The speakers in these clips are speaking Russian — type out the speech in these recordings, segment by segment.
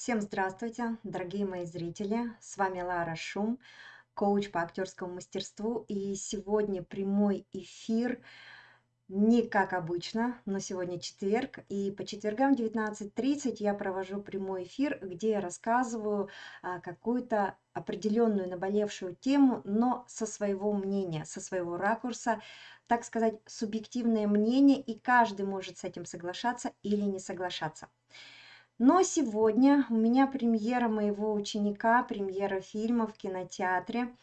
Всем здравствуйте, дорогие мои зрители! С вами Лара Шум, коуч по актерскому мастерству. И сегодня прямой эфир, не как обычно, но сегодня четверг. И по четвергам 19.30 я провожу прямой эфир, где я рассказываю а, какую-то определенную наболевшую тему, но со своего мнения, со своего ракурса, так сказать, субъективное мнение, и каждый может с этим соглашаться или не соглашаться. Но сегодня у меня премьера моего ученика, премьера фильма в кинотеатре.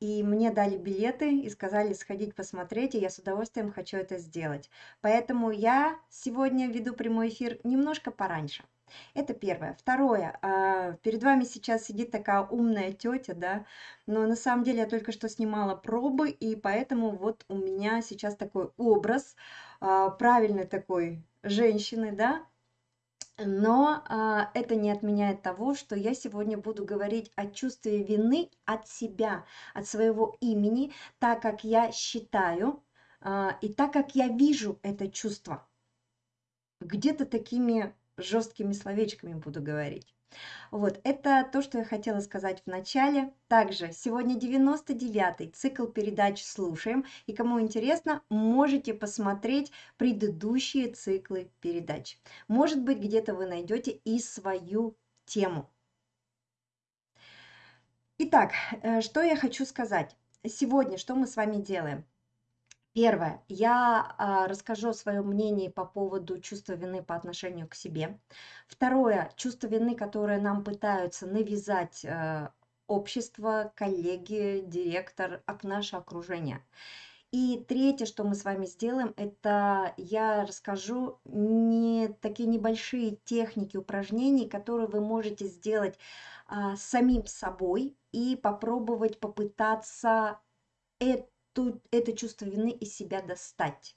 И мне дали билеты и сказали сходить посмотреть, и я с удовольствием хочу это сделать. Поэтому я сегодня веду прямой эфир немножко пораньше. Это первое. Второе. А, перед вами сейчас сидит такая умная тетя, да, но на самом деле я только что снимала пробы, и поэтому вот у меня сейчас такой образ а, правильной такой женщины, да, но а, это не отменяет того, что я сегодня буду говорить о чувстве вины от себя, от своего имени, так как я считаю а, и так как я вижу это чувство. Где-то такими жесткими словечками буду говорить. Вот, это то, что я хотела сказать в начале. Также сегодня 99-й цикл передач «Слушаем». И кому интересно, можете посмотреть предыдущие циклы передач. Может быть, где-то вы найдете и свою тему. Итак, э, что я хочу сказать. Сегодня что мы с вами делаем? Первое. Я а, расскажу свое мнение по поводу чувства вины по отношению к себе. Второе. Чувство вины, которое нам пытаются навязать э, общество, коллеги, директор, наше окружение. И третье, что мы с вами сделаем, это я расскажу не такие небольшие техники упражнений, которые вы можете сделать а, самим собой и попробовать попытаться это эту, это чувство вины из себя достать.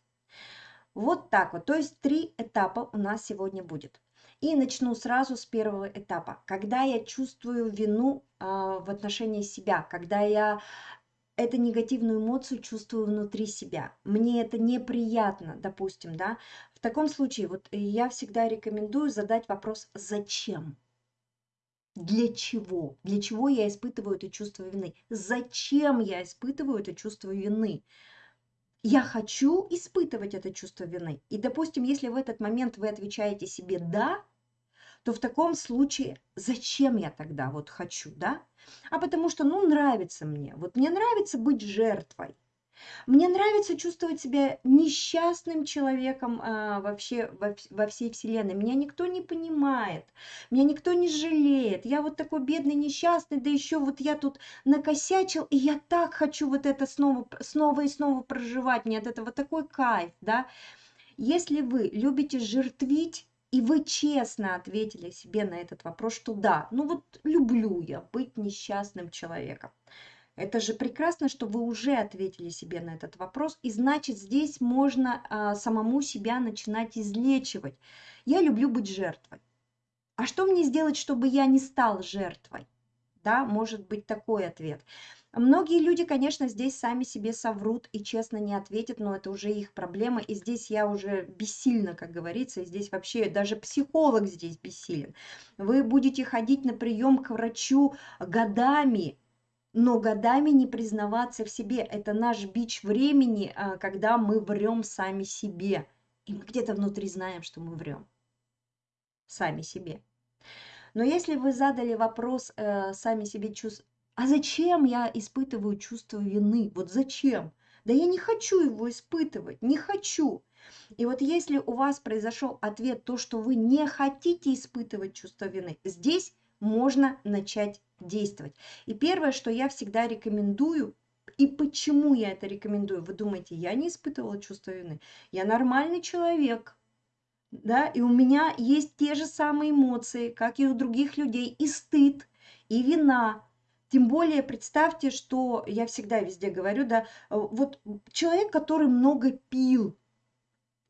Вот так вот. То есть три этапа у нас сегодня будет. И начну сразу с первого этапа. Когда я чувствую вину э, в отношении себя, когда я эту негативную эмоцию чувствую внутри себя. Мне это неприятно, допустим, да. В таком случае вот я всегда рекомендую задать вопрос «Зачем?». Для чего? Для чего я испытываю это чувство вины? Зачем я испытываю это чувство вины? Я хочу испытывать это чувство вины. И, допустим, если в этот момент вы отвечаете себе «да», то в таком случае зачем я тогда вот хочу, да? А потому что, ну, нравится мне. Вот мне нравится быть жертвой. Мне нравится чувствовать себя несчастным человеком а, вообще во, во всей вселенной. Меня никто не понимает, меня никто не жалеет. Я вот такой бедный, несчастный, да еще вот я тут накосячил, и я так хочу вот это снова, снова и снова проживать. Мне от этого такой кайф, да. Если вы любите жертвить, и вы честно ответили себе на этот вопрос, что да, ну вот люблю я быть несчастным человеком. Это же прекрасно, что вы уже ответили себе на этот вопрос, и значит здесь можно а, самому себя начинать излечивать. Я люблю быть жертвой. А что мне сделать, чтобы я не стал жертвой? Да, может быть такой ответ. Многие люди, конечно, здесь сами себе соврут и честно не ответят, но это уже их проблема, и здесь я уже бессильна, как говорится, и здесь вообще даже психолог здесь бессилен. Вы будете ходить на прием к врачу годами, но годами не признаваться в себе. Это наш бич времени, а, когда мы врем сами себе. И мы где-то внутри знаем, что мы врем сами себе. Но если вы задали вопрос э, сами себе, чувств, а зачем я испытываю чувство вины? Вот зачем? Да я не хочу его испытывать, не хочу. И вот если у вас произошел ответ, то, что вы не хотите испытывать чувство вины, здесь можно начать действовать. И первое, что я всегда рекомендую, и почему я это рекомендую? Вы думаете, я не испытывала чувство вины? Я нормальный человек, да, и у меня есть те же самые эмоции, как и у других людей, и стыд, и вина. Тем более представьте, что я всегда везде говорю, да, вот человек, который много пил,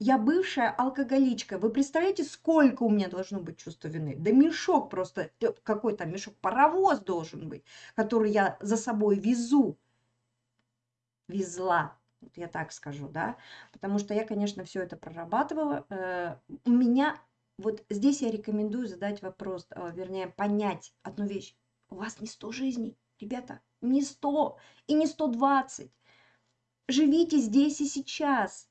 я бывшая алкоголичка. Вы представляете, сколько у меня должно быть чувства вины? Да мешок просто, э, какой то мешок, паровоз должен быть, который я за собой везу. Везла, вот я так скажу, да. Потому что я, конечно, все это прорабатывала. Э, у меня Вот здесь я рекомендую задать вопрос, а, вернее, понять одну вещь. У вас не 100 жизней, ребята, не 100 и не 120. Живите здесь и сейчас.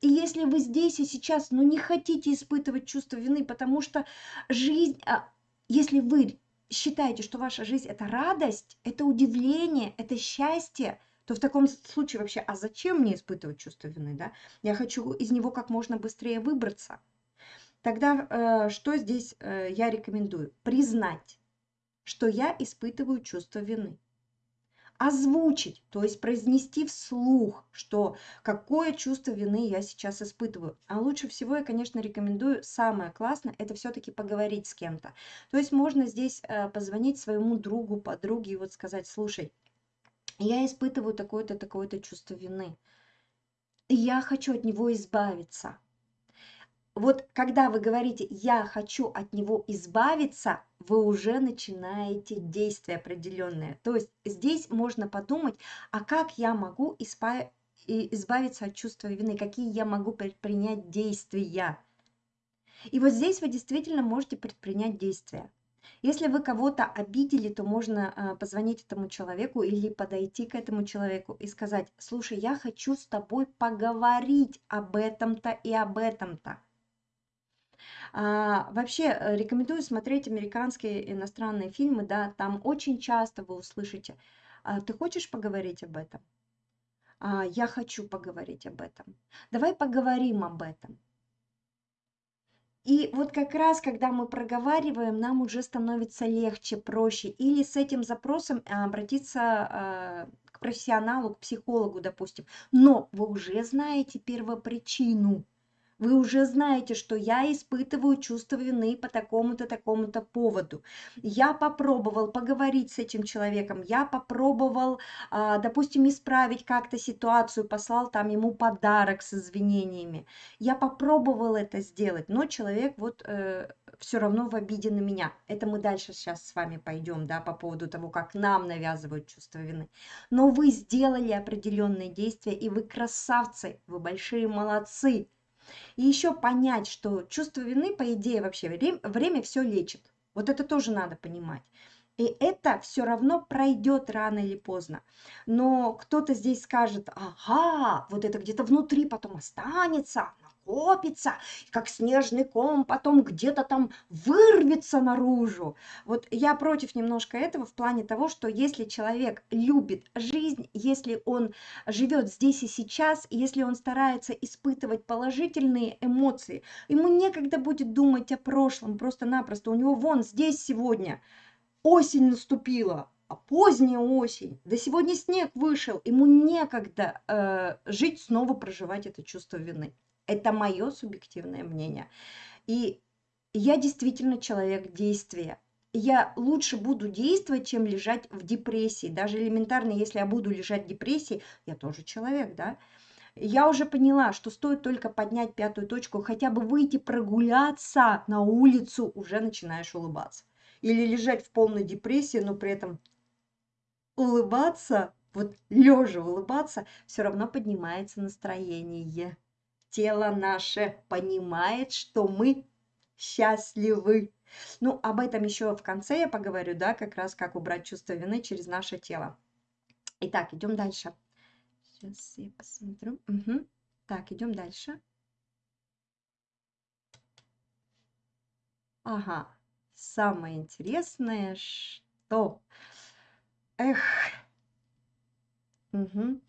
И если вы здесь и сейчас, но не хотите испытывать чувство вины, потому что жизнь, а, если вы считаете, что ваша жизнь это радость, это удивление, это счастье, то в таком случае вообще, а зачем мне испытывать чувство вины, да? Я хочу из него как можно быстрее выбраться. Тогда э, что здесь э, я рекомендую? Признать, что я испытываю чувство вины озвучить, то есть произнести вслух, что какое чувство вины я сейчас испытываю. А лучше всего я, конечно, рекомендую, самое классное, это все-таки поговорить с кем-то. То есть можно здесь э, позвонить своему другу, подруге и вот сказать, слушай, я испытываю такое-то, такое-то чувство вины. Я хочу от него избавиться вот когда вы говорите «я хочу от него избавиться», вы уже начинаете действие определенное. То есть здесь можно подумать, а как я могу избавиться от чувства вины, какие я могу предпринять действия. И вот здесь вы действительно можете предпринять действия. Если вы кого-то обидели, то можно а, позвонить этому человеку или подойти к этому человеку и сказать, слушай, я хочу с тобой поговорить об этом-то и об этом-то. А, вообще э, рекомендую смотреть американские иностранные фильмы, да, там очень часто вы услышите, а, ты хочешь поговорить об этом? А, я хочу поговорить об этом. Давай поговорим об этом. И вот как раз, когда мы проговариваем, нам уже становится легче, проще. Или с этим запросом обратиться а, к профессионалу, к психологу, допустим. Но вы уже знаете первопричину вы уже знаете, что я испытываю чувство вины по такому-то, такому-то поводу. Я попробовал поговорить с этим человеком, я попробовал, а, допустим, исправить как-то ситуацию, послал там ему подарок с извинениями. Я попробовал это сделать, но человек вот э, все равно в обиде на меня. Это мы дальше сейчас с вами пойдем, да, по поводу того, как нам навязывают чувство вины. Но вы сделали определенные действия, и вы красавцы, вы большие молодцы. И еще понять, что чувство вины, по идее, вообще время, время все лечит. Вот это тоже надо понимать. И это все равно пройдет рано или поздно. Но кто-то здесь скажет, ага, вот это где-то внутри потом останется, накопится, как снежный ком, потом где-то там вырвется наружу. Вот я против немножко этого в плане того, что если человек любит жизнь, если он живет здесь и сейчас, если он старается испытывать положительные эмоции, ему некогда будет думать о прошлом, просто-напросто. У него вон здесь сегодня осень наступила, а поздняя осень, да сегодня снег вышел, ему некогда э, жить, снова проживать это чувство вины. Это мое субъективное мнение. И я действительно человек действия. Я лучше буду действовать, чем лежать в депрессии. Даже элементарно, если я буду лежать в депрессии, я тоже человек, да. Я уже поняла, что стоит только поднять пятую точку, хотя бы выйти прогуляться на улицу, уже начинаешь улыбаться. Или лежать в полной депрессии, но при этом улыбаться, вот лежа улыбаться, все равно поднимается настроение тело наше понимает, что мы счастливы. Ну, об этом еще в конце я поговорю, да, как раз как убрать чувство вины через наше тело. Итак, идем дальше. Сейчас я посмотрю. Угу. Так, идем дальше. Ага, самое интересное, что... Эх. Угу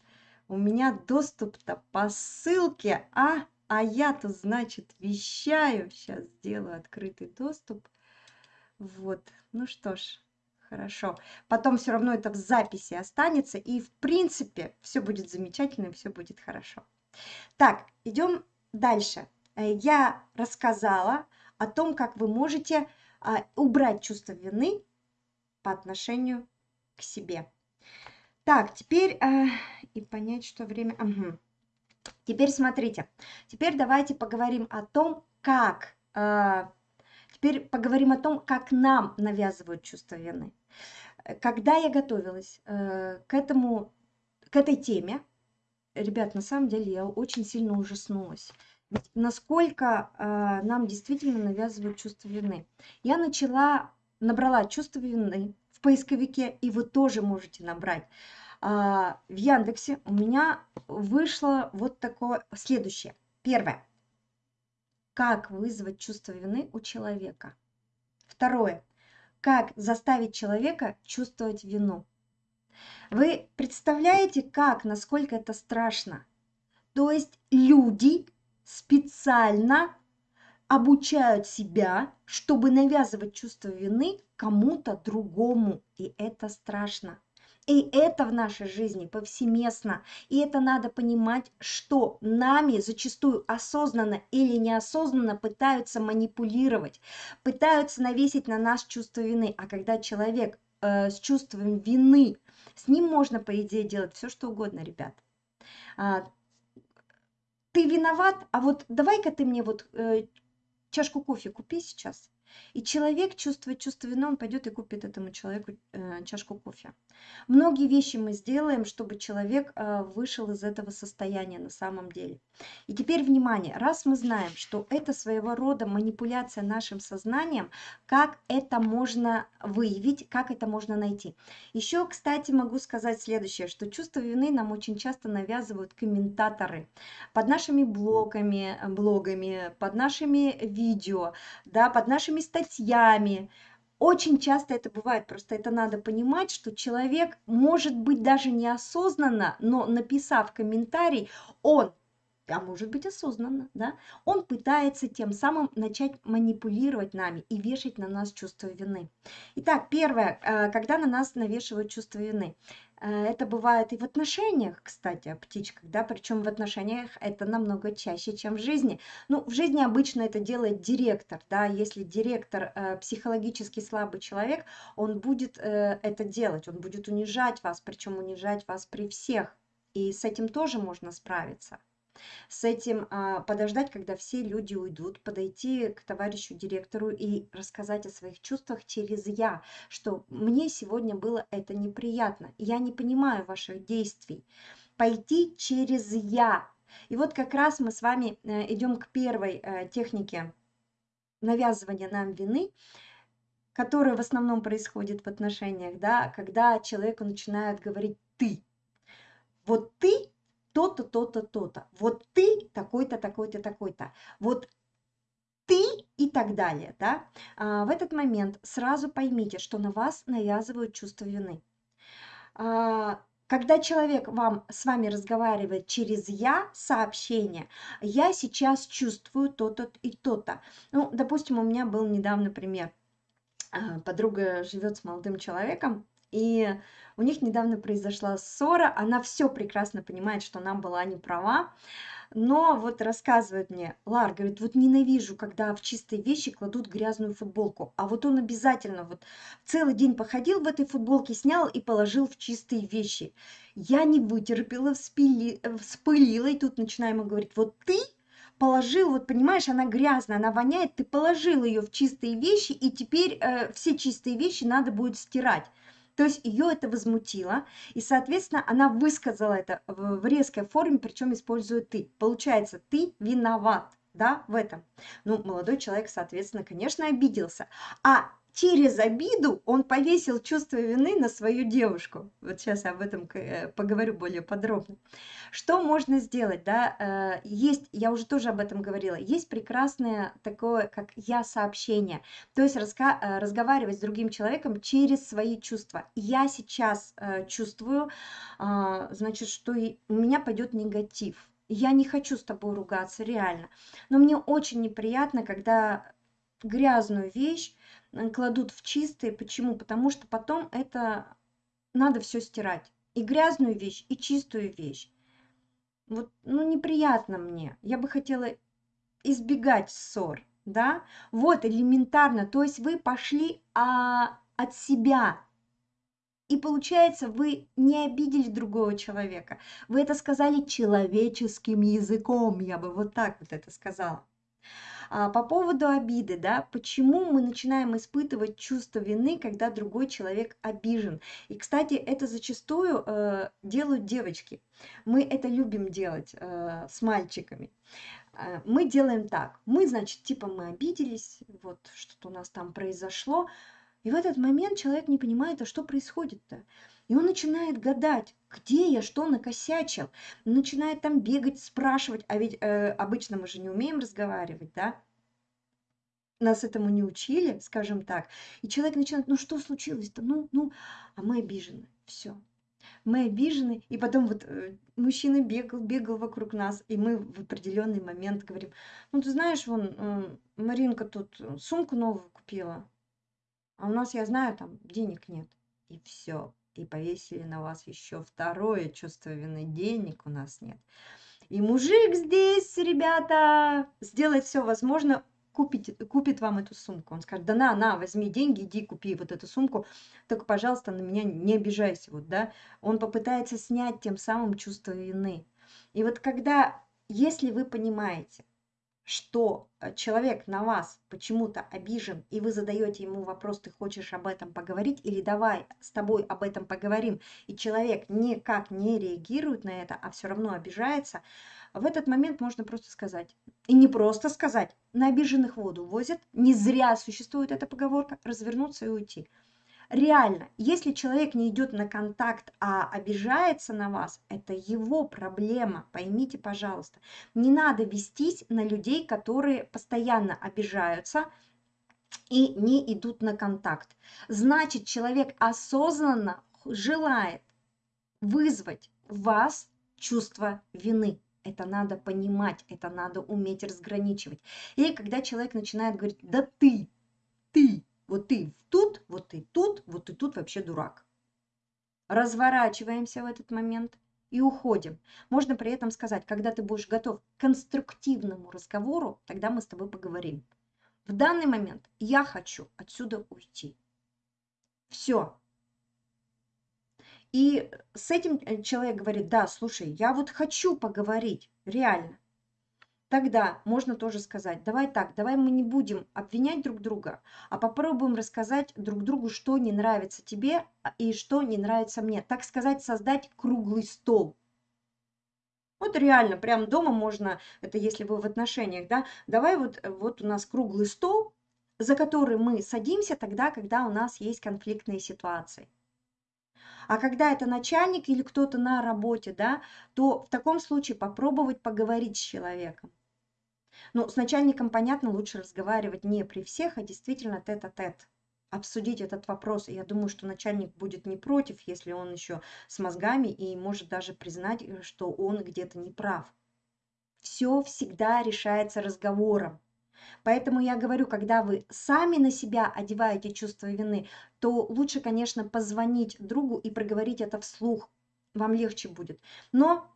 у меня доступ-то по ссылке, а, а я-то, значит, вещаю. Сейчас сделаю открытый доступ. Вот, ну что ж, хорошо. Потом все равно это в записи останется, и в принципе все будет замечательно, все будет хорошо. Так, идем дальше. Э, я рассказала о том, как вы можете а, убрать чувство вины по отношению к себе. Так, теперь э, и понять, что время... Угу. Теперь смотрите. Теперь давайте поговорим о том, как... Э, теперь поговорим о том, как нам навязывают чувство вины. Когда я готовилась э, к этому, к этой теме, ребят, на самом деле я очень сильно ужаснулась. насколько э, нам действительно навязывают чувство вины. Я начала, набрала чувство вины в поисковике, и вы тоже можете набрать. А, в Яндексе у меня вышло вот такое следующее. Первое. Как вызвать чувство вины у человека. Второе. Как заставить человека чувствовать вину. Вы представляете, как, насколько это страшно? То есть люди специально обучают себя, чтобы навязывать чувство вины кому-то другому. И это страшно. И это в нашей жизни повсеместно. И это надо понимать, что нами зачастую осознанно или неосознанно пытаются манипулировать, пытаются навесить на нас чувство вины. А когда человек э, с чувством вины, с ним можно, по идее, делать все, что угодно, ребят. А, ты виноват, а вот давай-ка ты мне вот э, чашку кофе купи сейчас. И человек, чувствует чувство вины, он пойдет и купит этому человеку э, чашку кофе. Многие вещи мы сделаем, чтобы человек э, вышел из этого состояния на самом деле. И теперь внимание, раз мы знаем, что это своего рода манипуляция нашим сознанием, как это можно выявить, как это можно найти. Еще, кстати, могу сказать следующее, что чувство вины нам очень часто навязывают комментаторы под нашими блогами, блогами под нашими видео, да, под нашими статьями. Очень часто это бывает, просто это надо понимать, что человек, может быть, даже неосознанно, но написав комментарий, он а может быть осознанно, да, он пытается тем самым начать манипулировать нами и вешать на нас чувство вины. Итак, первое, э, когда на нас навешивают чувство вины. Э, это бывает и в отношениях, кстати, о птичках, да, причем в отношениях это намного чаще, чем в жизни. Ну, в жизни обычно это делает директор, да, если директор э, психологически слабый человек, он будет э, это делать, он будет унижать вас, причем унижать вас при всех. И с этим тоже можно справиться с этим а, подождать, когда все люди уйдут, подойти к товарищу директору и рассказать о своих чувствах через «я», что мне сегодня было это неприятно, я не понимаю ваших действий. Пойти через «я». И вот как раз мы с вами э, идем к первой э, технике навязывания нам вины, которая в основном происходит в отношениях, да, когда человеку начинают говорить «ты». Вот ты то-то, то-то, то-то. Вот ты такой-то, такой-то, такой-то. Вот ты и так далее, да, а, в этот момент сразу поймите, что на вас навязывают чувство вины. А, когда человек вам, с вами разговаривает через «я» сообщение, «я сейчас чувствую то-то и то-то». Ну, допустим, у меня был недавно пример. А, подруга живет с молодым человеком, и у них недавно произошла ссора, она все прекрасно понимает, что она была не права, но вот рассказывает мне, Лар, говорит, вот ненавижу, когда в чистые вещи кладут грязную футболку, а вот он обязательно вот целый день походил в этой футболке, снял и положил в чистые вещи. Я не вытерпела, вспили, вспылила, и тут начинаю ему говорить, вот ты положил, вот понимаешь, она грязная, она воняет, ты положил ее в чистые вещи, и теперь э, все чистые вещи надо будет стирать. То есть ее это возмутило, и, соответственно, она высказала это в резкой форме, причем используя «ты». Получается, ты виноват, да, в этом. Ну, молодой человек, соответственно, конечно, обиделся. А через обиду он повесил чувство вины на свою девушку. Вот сейчас об этом э, поговорю более подробно. Что можно сделать, да? Э, есть, я уже тоже об этом говорила, есть прекрасное такое, как я-сообщение. То есть э, разговаривать с другим человеком через свои чувства. Я сейчас чувствую, значит, что у меня пойдет негатив. Я не хочу с тобой ругаться, реально. Но мне очень неприятно, когда грязную вещь Э, кладут в чистые. Почему? Потому что потом это надо все стирать. И грязную вещь, и чистую вещь. Вот, ну, неприятно мне. Я бы хотела избегать ссор, да? Вот, элементарно. То есть вы пошли а, от себя. И получается, вы не обидели другого человека. Вы это сказали человеческим языком, я бы вот так вот это сказала. А, по поводу обиды, да, почему мы начинаем испытывать чувство вины, когда другой человек обижен? И, кстати, это зачастую э, делают девочки. Мы это любим делать э, с мальчиками. Э, мы делаем так. Мы, значит, типа мы обиделись, вот что-то у нас там произошло. И в этот момент человек не понимает, а что происходит-то. И он начинает гадать, где я что накосячил. Начинает там бегать, спрашивать. А ведь э, обычно мы же не умеем разговаривать, да? Нас этому не учили, скажем так. И человек начинает, ну что случилось-то? Ну, ну, а мы обижены. Все. Мы обижены. И потом вот э, мужчина бегал, бегал вокруг нас. И мы в определенный момент говорим, ну ты знаешь, вон, э, Маринка тут сумку новую купила. А у нас, я знаю, там денег нет. И все и повесили на вас еще второе чувство вины. Денег у нас нет. И мужик здесь, ребята, сделает все возможное, купить, купит вам эту сумку. Он скажет, да на, на, возьми деньги, иди купи вот эту сумку, только, пожалуйста, на меня не обижайся. Вот, да? Он попытается снять тем самым чувство вины. И вот когда, если вы понимаете, что э, человек на вас почему-то обижен, и вы задаете ему вопрос, ты хочешь об этом поговорить, или давай с тобой об этом поговорим, и человек никак не реагирует на это, а все равно обижается, в этот момент можно просто сказать. И не просто сказать, на обиженных воду возят, не зря существует эта поговорка, развернуться и уйти реально, если человек не идет на контакт, а обижается на вас, это его проблема, поймите, пожалуйста. Не надо вестись на людей, которые постоянно обижаются, и не идут на контакт. Значит, человек осознанно желает вызвать в вас чувство вины. Это надо понимать, это надо уметь разграничивать. И когда человек начинает говорить, да ты, ты, вот ты тут, вот ты тут, вот ты тут вообще дурак. Разворачиваемся в этот момент и уходим. Можно при этом сказать, когда ты будешь готов к конструктивному разговору, тогда мы с тобой поговорим. В данный момент я хочу отсюда уйти. Все. И с этим э, человек говорит, да, слушай, я вот хочу поговорить, реально. Тогда можно тоже сказать, давай так, давай мы не будем обвинять друг друга, а попробуем рассказать друг другу, что не нравится тебе а, и что не нравится мне. Так сказать, создать круглый стол. Вот реально, прям дома можно, это если вы в отношениях, да, давай вот, вот у нас круглый стол, за который мы садимся тогда, когда у нас есть конфликтные ситуации. А когда это начальник или кто-то на работе, да, то в таком случае попробовать поговорить с человеком. Ну, с начальником, понятно, лучше разговаривать не при всех, а действительно тет-а-тет. Обсудить этот вопрос. И я думаю, что начальник будет не против, если он еще с мозгами и может даже признать, э, что он где-то не прав. Все всегда решается разговором. Поэтому я говорю, когда вы сами на себя одеваете чувство вины, то лучше, конечно, позвонить другу и проговорить это вслух. Вам легче будет. Но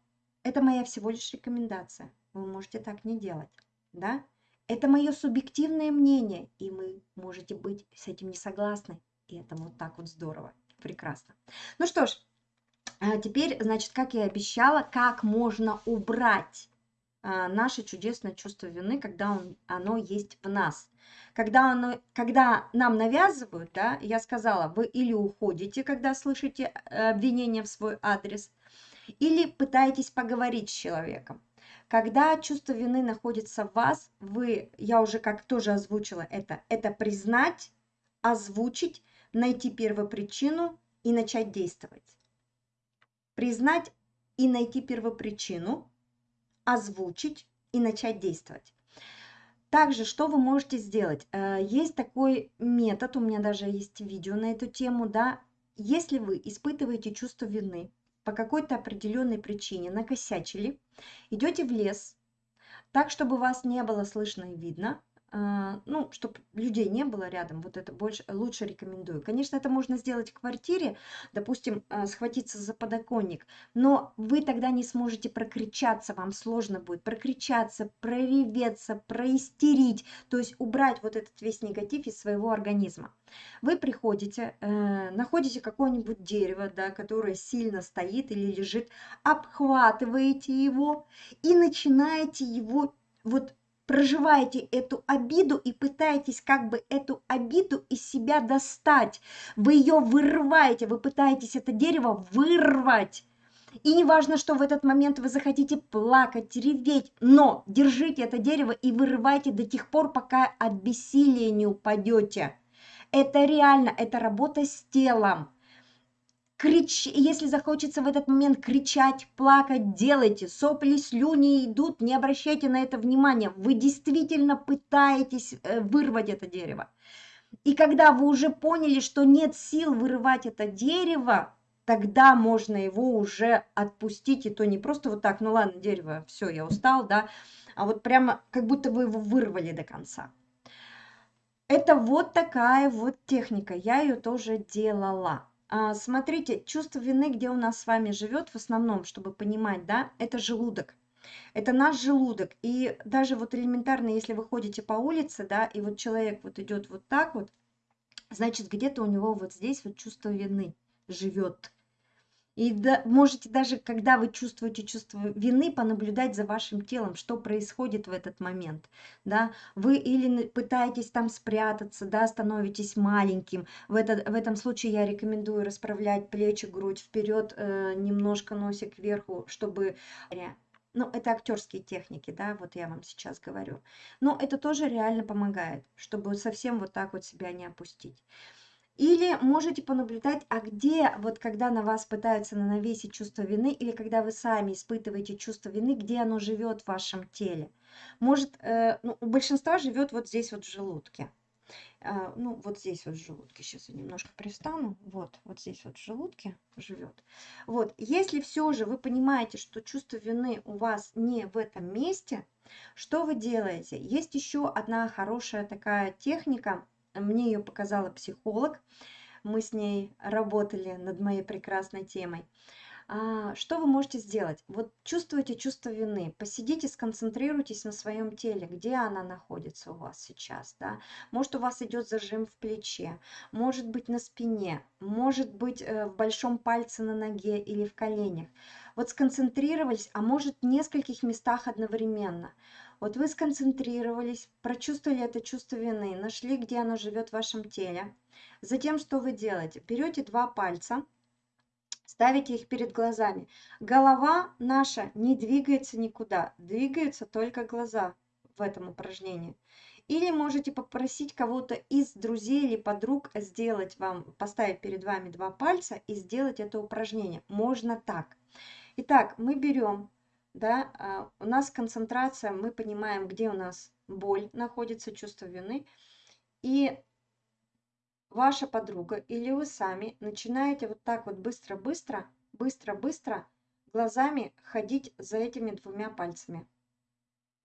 это моя всего лишь рекомендация. Вы можете так не делать да? Это мое субъективное мнение, и вы можете быть с этим не согласны. И это вот так вот здорово, прекрасно. Ну что ж, а теперь, значит, как я и обещала, как можно убрать а, наше чудесное чувство вины, когда он, оно есть в нас. Когда, оно, когда нам навязывают, да, я сказала, вы или уходите, когда слышите э, обвинение в свой адрес, или пытаетесь поговорить с человеком. Когда чувство вины находится в вас, вы, я уже как тоже озвучила это, это признать, озвучить, найти первопричину и начать действовать. Признать и найти первопричину, озвучить и начать действовать. Также, что вы можете сделать? Э, есть такой метод, у меня даже есть видео на эту тему, да. Если вы испытываете чувство вины, по какой-то определенной причине накосячили, идете в лес, так, чтобы вас не было слышно и видно, ну, чтобы людей не было рядом, вот это больше, лучше рекомендую. Конечно, это можно сделать в квартире, допустим, а, схватиться за подоконник, но вы тогда не сможете прокричаться, вам сложно будет прокричаться, прореветься, проистерить, то есть убрать вот этот весь негатив из своего организма. Вы приходите, э, находите какое-нибудь дерево, да, которое сильно стоит или лежит, обхватываете его и начинаете его вот проживаете эту обиду и пытаетесь как бы эту обиду из себя достать. Вы ее вырываете, вы пытаетесь это дерево вырвать. И не важно, что в этот момент вы захотите плакать, реветь, но держите это дерево и вырывайте до тех пор, пока от бессилия не упадете. Это реально, это работа с телом крич, если захочется в этот момент кричать, плакать, делайте. Сопли, слюни идут, не обращайте на это внимания. Вы действительно пытаетесь э, вырвать это дерево. И когда вы уже поняли, что нет сил вырывать это дерево, тогда можно его уже отпустить, и то не просто вот так, ну ладно, дерево, все, я устал, да, а вот прямо как будто вы его вырвали до конца. Это вот такая вот техника, я ее тоже делала. А, смотрите, чувство вины, где у нас с вами живет в основном, чтобы понимать, да, это желудок. Это наш желудок. И даже вот элементарно, если вы ходите по улице, да, и вот человек вот идет вот так вот, значит, где-то у него вот здесь вот чувство вины живет. И да, можете даже, когда вы чувствуете чувство вины, понаблюдать за вашим телом, что происходит в этот момент. Да? Вы или пытаетесь там спрятаться, да, становитесь маленьким. В, этот, в этом случае я рекомендую расправлять плечи, грудь вперед, э, немножко носик кверху, чтобы... Ну, это актерские техники, да, вот я вам сейчас говорю. Но это тоже реально помогает, чтобы совсем вот так вот себя не опустить. Или можете понаблюдать, а где, вот когда на вас пытаются навесить чувство вины, или когда вы сами испытываете чувство вины, где оно живет в вашем теле. Может, э, ну, у большинства живет вот здесь вот в желудке. Э, ну, вот здесь вот в желудке. Сейчас я немножко пристану. Вот, вот здесь вот в желудке живет. Вот, если все же вы понимаете, что чувство вины у вас не в этом месте, что вы делаете? Есть еще одна хорошая такая техника – мне ее показала психолог. Мы с ней работали над моей прекрасной темой. А, что вы можете сделать? Вот чувствуете чувство вины, посидите, сконцентрируйтесь на своем теле, где она находится у вас сейчас, да? Может, у вас идет зажим в плече, может быть на спине, может быть э, в большом пальце на ноге или в коленях. Вот сконцентрировались, а может в нескольких местах одновременно. Вот вы сконцентрировались, прочувствовали это чувство вины, нашли, где оно живет в вашем теле. Затем что вы делаете? Берете два пальца, ставите их перед глазами. Голова наша не двигается никуда, двигаются только глаза в этом упражнении. Или можете попросить кого-то из друзей или подруг сделать вам, поставить перед вами два пальца и сделать это упражнение. Можно так. Итак, мы берем да, а, у нас концентрация, мы понимаем, где у нас боль находится, чувство вины, и ваша подруга или вы сами начинаете вот так вот быстро-быстро, быстро-быстро глазами ходить за этими двумя пальцами.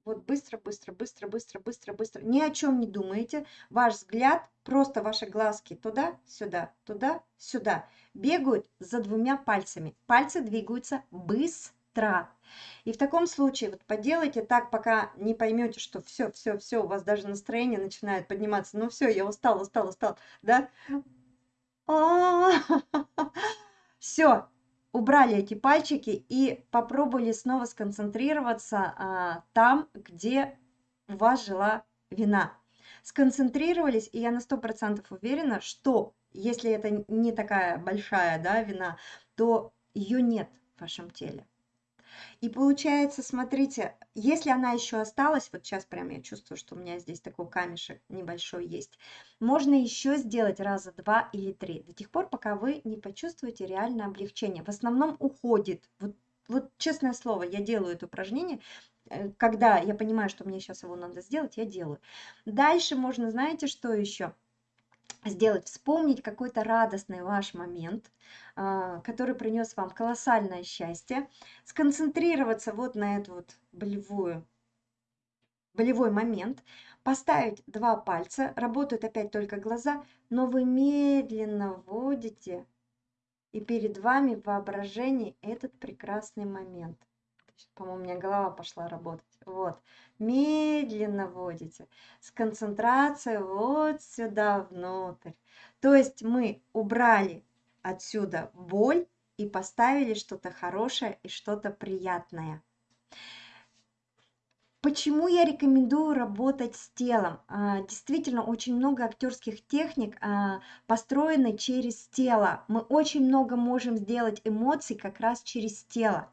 Вот быстро, быстро, быстро, быстро, быстро, быстро. Ни о чем не думаете. Ваш взгляд, просто ваши глазки туда, сюда, туда, сюда. Бегают за двумя пальцами. Пальцы двигаются быстро быстро. И в таком случае вот поделайте так, пока не поймете, что все, все, все, у вас даже настроение начинает подниматься. Ну все, я устал, устал, устал, да? Все, убрали эти пальчики и попробовали снова сконцентрироваться а, там, где у вас жила вина. Сконцентрировались, и я на сто процентов уверена, что если это не такая большая да, вина, то ее нет в вашем теле. И получается, смотрите, если она еще осталась, вот сейчас прям я чувствую, что у меня здесь такой камешек небольшой есть, можно еще сделать раза два или три, до тех пор, пока вы не почувствуете реальное облегчение. В основном уходит. Вот, вот честное слово, я делаю это упражнение, э, когда я понимаю, что мне сейчас его надо сделать, я делаю. Дальше можно, знаете, что еще? Сделать, вспомнить какой-то радостный ваш момент, а, который принес вам колоссальное счастье, сконцентрироваться вот на эту вот болевую, болевой момент, поставить два пальца, работают опять только глаза, но вы медленно вводите, и перед вами в воображении этот прекрасный момент. По-моему, у меня голова пошла работать. Вот. Медленно вводите. С концентрацией вот сюда внутрь. То есть мы убрали отсюда боль и поставили что-то хорошее и что-то приятное. Почему я рекомендую работать с телом? А, действительно, очень много актерских техник а, построены через тело. Мы очень много можем сделать эмоций как раз через тело.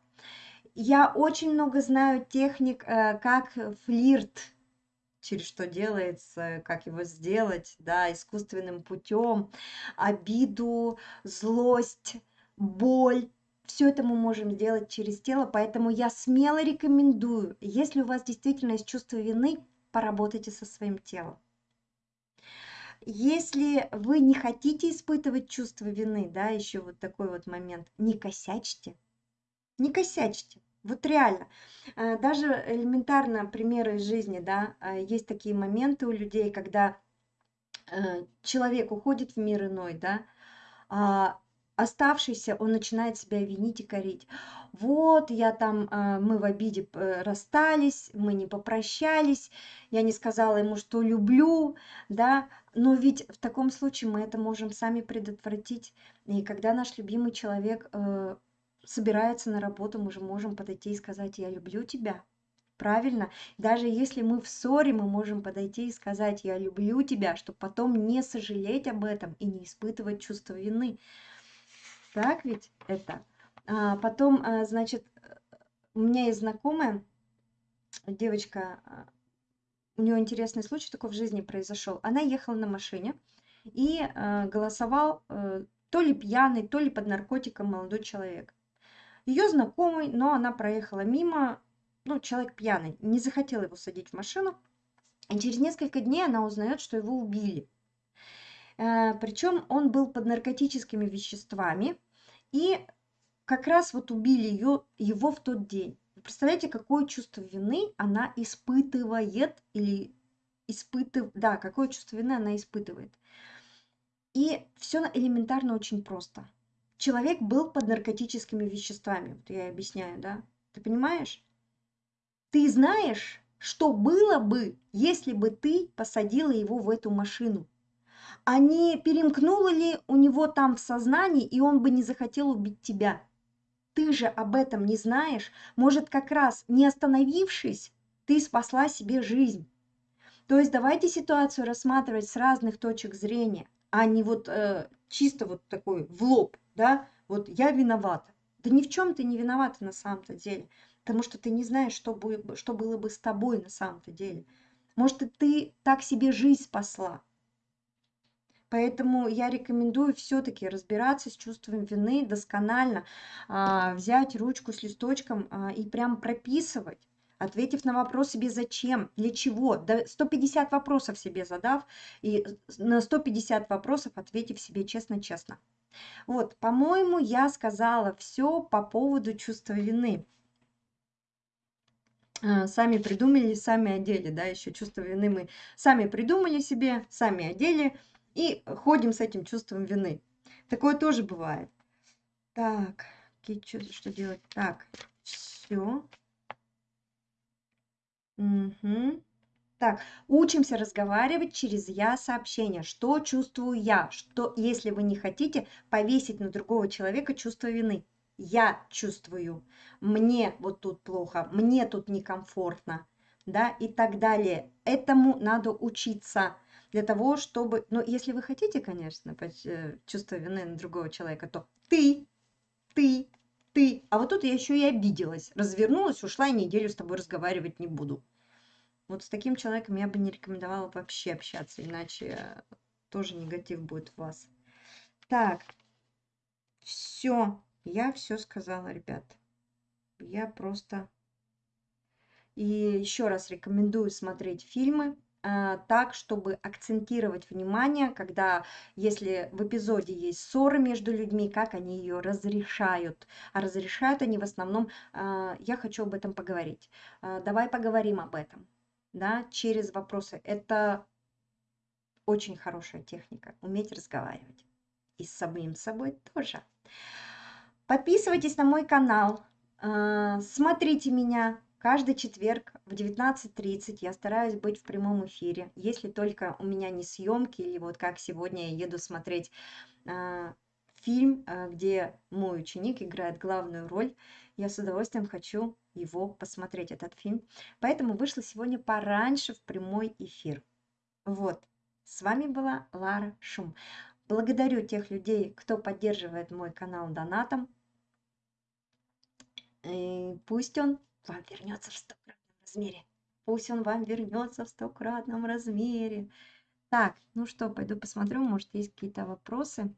Я очень много знаю техник, э, как флирт, через что делается, как его сделать, да, искусственным путем, обиду, злость, боль, все это мы можем сделать через тело, поэтому я смело рекомендую, если у вас действительно есть чувство вины, поработайте со своим телом. Если вы не хотите испытывать чувство вины, да, еще вот такой вот момент, не косячьте, не косячьте. Вот реально. Э, даже элементарно примеры из жизни, да, э, есть такие моменты у людей, когда э, человек уходит в мир иной, да, а оставшийся, он начинает себя винить и корить. Вот, я там, мы в обиде расстались, мы не попрощались, я не сказала ему, что люблю, да, но ведь в таком случае мы это можем сами предотвратить. И когда наш любимый человек собирается на работу, мы же можем подойти и сказать, я люблю тебя. Правильно? Даже если мы в ссоре, мы можем подойти и сказать, я люблю тебя, чтобы потом не сожалеть об этом и не испытывать чувство вины. Так ведь это? А, потом, а, значит, у меня есть знакомая, девочка, а, у нее интересный случай такой в жизни произошел. Она ехала на машине и а, голосовал а, то ли пьяный, то ли под наркотиком молодой человек. Ее знакомый, но она проехала мимо, ну, человек пьяный, не захотел его садить в машину. И через несколько дней она узнает, что его убили. Э, Причем он был под наркотическими веществами, и как раз вот убили ее, его в тот день. Вы представляете, какое чувство вины она испытывает или испытывает, да, какое чувство вины она испытывает. И все элементарно очень просто. Человек был под наркотическими веществами, вот я объясняю, да? Ты понимаешь? Ты знаешь, что было бы, если бы ты посадила его в эту машину? а не перемкнуло ли у него там в сознании, и он бы не захотел убить тебя? Ты же об этом не знаешь. Может, как раз не остановившись, ты спасла себе жизнь. То есть давайте ситуацию рассматривать с разных точек зрения, а не вот э, чисто вот такой в лоб, да, вот я виновата. Да ни в чем ты не виновата на самом-то деле, потому что ты не знаешь, что, будет, что было бы с тобой на самом-то деле. Может, ты так себе жизнь спасла, Поэтому я рекомендую все-таки разбираться с чувством вины досконально, а, взять ручку с листочком а, и прям прописывать, ответив на вопрос себе зачем, для чего, да 150 вопросов себе задав и на 150 вопросов ответив себе честно-честно. Вот, по-моему, я сказала все по поводу чувства вины. А, сами придумали, сами одели, да, еще чувство вины мы сами придумали себе, сами одели, и ходим с этим чувством вины. Такое тоже бывает. Так, что, что делать? Так, все. Угу. Так, учимся разговаривать через я сообщение. Что чувствую я? Что, если вы не хотите повесить на другого человека чувство вины? Я чувствую. Мне вот тут плохо, мне тут некомфортно, да, и так далее. Этому надо учиться для того, чтобы... Ну, если вы хотите, конечно, э, чувство вины на другого человека, то ты, ты, ты. А вот тут я еще и обиделась, развернулась, ушла и неделю с тобой разговаривать не буду. Вот с таким человеком я бы не рекомендовала вообще общаться, иначе тоже негатив будет в вас. Так, все, я все сказала, ребят. Я просто... И еще раз рекомендую смотреть фильмы а, так, чтобы акцентировать внимание, когда, если в эпизоде есть ссоры между людьми, как они ее разрешают. А разрешают они в основном, а, я хочу об этом поговорить. А, давай поговорим об этом, да, через вопросы. Это очень хорошая техника, уметь разговаривать. И с самим собой тоже. Подписывайтесь на мой канал, смотрите меня, Каждый четверг в 19.30 я стараюсь быть в прямом эфире, если только у меня не съемки или вот как сегодня я еду смотреть э, фильм, а, где мой ученик играет главную роль. Я с удовольствием хочу его посмотреть, этот фильм. Поэтому вышла сегодня пораньше в прямой эфир. Вот, с вами была Лара Шум. Благодарю тех людей, кто поддерживает мой канал донатом. И пусть он вам вернется в стократном размере. Пусть он вам вернется в стократном размере. Так, ну что, пойду посмотрю, может, есть какие-то вопросы.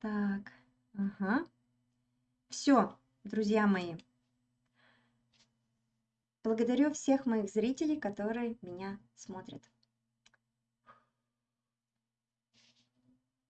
Так, ага. Все, друзья мои. Благодарю всех моих зрителей, которые меня смотрят.